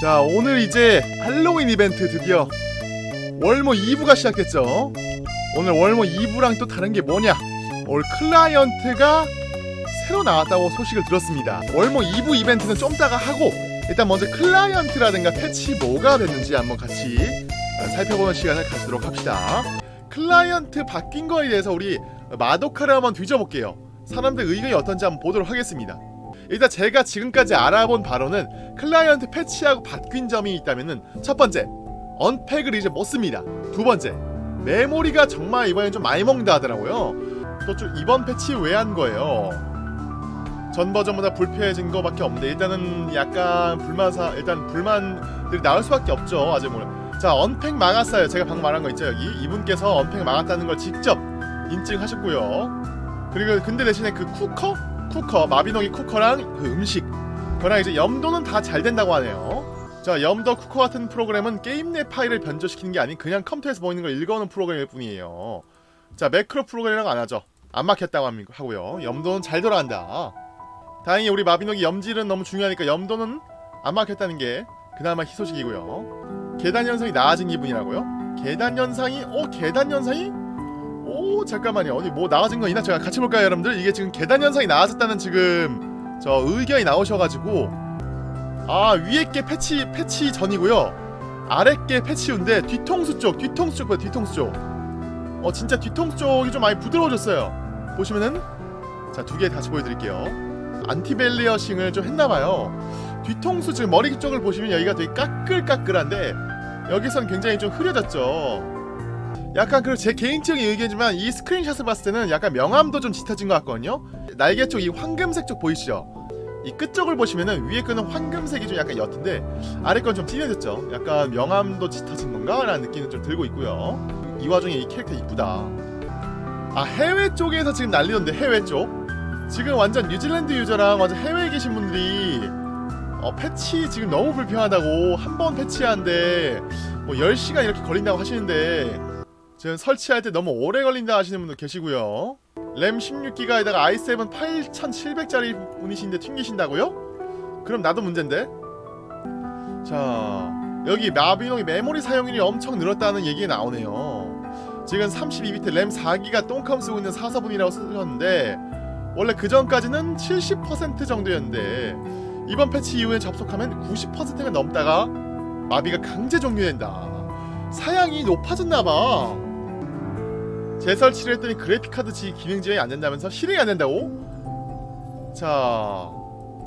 자 오늘 이제 할로윈 이벤트 드디어 월모 2부가 시작됐죠. 오늘 월모 2부랑 또 다른 게 뭐냐? 올 클라이언트가 새로 나왔다고 소식을 들었습니다. 월모 2부 이벤트는 좀 따가 하고 일단 먼저 클라이언트라든가 패치 뭐가 됐는지 한번 같이 살펴보는 시간을 갖도록 합시다. 클라이언트 바뀐 거에 대해서 우리 마도카를 한번 뒤져볼게요. 사람들 의견이 어떤지 한번 보도록 하겠습니다 일단 제가 지금까지 알아본 바로는 클라이언트 패치하고 바뀐 점이 있다면은 첫 번째 unpack을 이제 못 씁니다. 두 번째 메모리가 정말 이번엔 좀 많이 먹는다 하더라고요. 또 좀 이번 패치 왜 한 거예요? 전 버전보다 불편해진 거밖에 없는데 일단은 약간 불만사 일단 불만들이 나올 수밖에 없죠 아직 몰라 자 unpack 막았어요. 제가 방금 말한 거 있죠? 여기 이분께서 unpack 막았다는 걸 직접 인증하셨고요. 그리고 근데 대신에 그 쿠커 쿠커 마비노기 쿠커랑 그 음식. 그랑 이제 염도는 다 잘 된다고 하네요. 자 염도 쿠커 같은 프로그램은 게임 내 파일을 변조시키는 게 아닌 그냥 컴퓨터에서 보이는 걸 읽어오는 프로그램일 뿐이에요. 자 매크로 프로그램이라고 안 하죠. 안 막혔다고 하고요. 염도는 잘 돌아간다. 다행히 우리 마비노기 염질은 너무 중요하니까 염도는 안 막혔다는 게 그나마 희소식이고요. 계단 현상이 나아진 기분이라고요? 계단 현상이? 어 계단 현상이? 오 잠깐만요. 어디 뭐 나아진 거 있나? 제가 같이 볼까요 여러분들? 이게 지금 계단 현상이 나아졌다는 지금 저 의견이 나오셔가지고. 아 위에 게 패치 패치 전이고요. 아래 게 패치 후인데 뒤통수 쪽 뒤통수 쪽 뒤통수 쪽어 진짜 뒤통수 쪽이 좀 많이 부드러워졌어요. 보시면은 자 두 개 다시 보여드릴게요. 안티벨리어싱을 좀 했나봐요. 뒤통수 지금 머리 쪽을 보시면 여기가 되게 까끌까끌한데 여기선 굉장히 좀 흐려졌죠 약간 그리고 제 개인적인 의견이지만 이 스크린샷을 봤을 때는 약간 명암도 좀 짙어진 것 같거든요. 날개 쪽 이 황금색 쪽 보이시죠? 이 끝쪽을 보시면은 위에 거는 황금색이 좀 약간 옅은데 아래 건 좀 진해졌죠? 약간 명암도 짙어진 건가? 라는 느낌은 좀 들고 있고요. 이 와중에 이 캐릭터 이쁘다 아 해외 쪽에서 지금 난리던데 해외 쪽? 지금 완전 뉴질랜드 유저랑 완전 해외에 계신 분들이 어, 패치 지금 너무 불편하다고 한 번 패치하는데 뭐 10시간 이렇게 걸린다고 하시는데 지금 설치할 때 너무 오래 걸린다 하시는 분도 계시고요. 램 16기가에다가 i7 8700짜리 분이신데 튕기신다고요? 그럼 나도 문제인데. 자 여기 마비노기 메모리 사용률이 엄청 늘었다는 얘기가 나오네요. 지금 32비트 램 4기가 똥컴 쓰고 있는 4사분이라고 쓰셨는데 원래 그 전까지는 70% 정도였는데 이번 패치 이후에 접속하면 90%가 넘다가 마비가 강제 종료된다. 사양이 높아졌나봐 재설치를 했더니 그래픽카드 지 기능 지원이 안 된다면서? 실행이 안 된다고? 자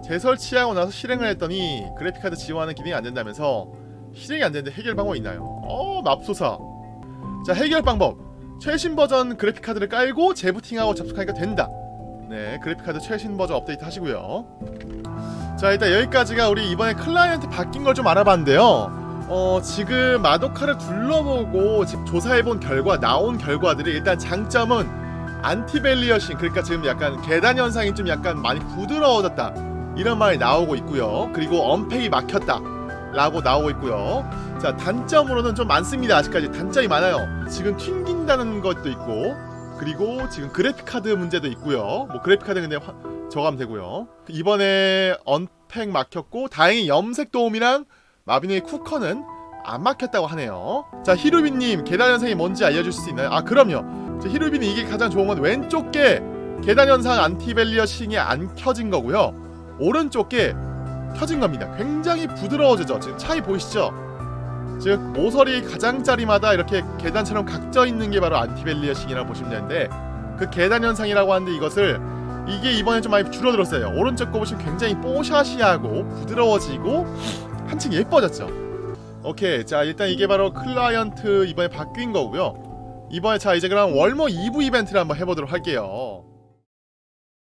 재설치하고 나서 실행을 했더니 그래픽카드 지원하는 기능이 안 된다면서? 실행이 안 되는데 해결 방법이 있나요? 어 맙소사. 자 해결 방법. 최신 버전 그래픽카드를 깔고 재부팅하고 접속하니까 된다. 네 그래픽카드 최신 버전 업데이트 하시고요. 자 일단 여기까지가 우리 이번에 클라이언트 바뀐 걸 좀 알아봤는데요 어 지금 마도카를 둘러보고 조사해본 결과 나온 결과들이 일단 장점은 anti-aliasing 그러니까 지금 약간 계단 현상이 좀 약간 많이 부드러워졌다. 이런 말이 나오고 있고요. 그리고 unpack이 막혔다 라고 나오고 있고요. 자 단점으로는 좀 많습니다. 아직까지 단점이 많아요. 지금 튕긴다는 것도 있고 그리고 지금 그래픽카드 문제도 있고요. 뭐 그래픽카드 근데 화, 저감 되고요. 이번에 언팩 막혔고 다행히 염색 도움이랑 마비노의 쿠커는 안 막혔다고 하네요. 자 히루비님 계단 현상이 뭔지 알려줄 수 있나요? 아 그럼요. 자, 히루비님 이게 가장 좋은 건 왼쪽 게 계단 현상 안티벨리어 싱이 안 켜진 거고요. 오른쪽 게 켜진 겁니다. 굉장히 부드러워지죠? 지금 차이 보이시죠? 즉 모서리 가장자리마다 이렇게 계단처럼 각져 있는 게 바로 anti-aliasing이라고 보시면 되는데 그 계단 현상이라고 하는데 이것을 이게 이번에 좀 많이 줄어들었어요. 오른쪽 거 보시면 굉장히 뽀샤시하고 부드러워지고 한층 예뻐졌죠. 오케이 자 일단 이게 바로 클라이언트 이번에 바뀐 거고요. 이번에 자 이제 그럼 월모 2부 이벤트를 한번 해보도록 할게요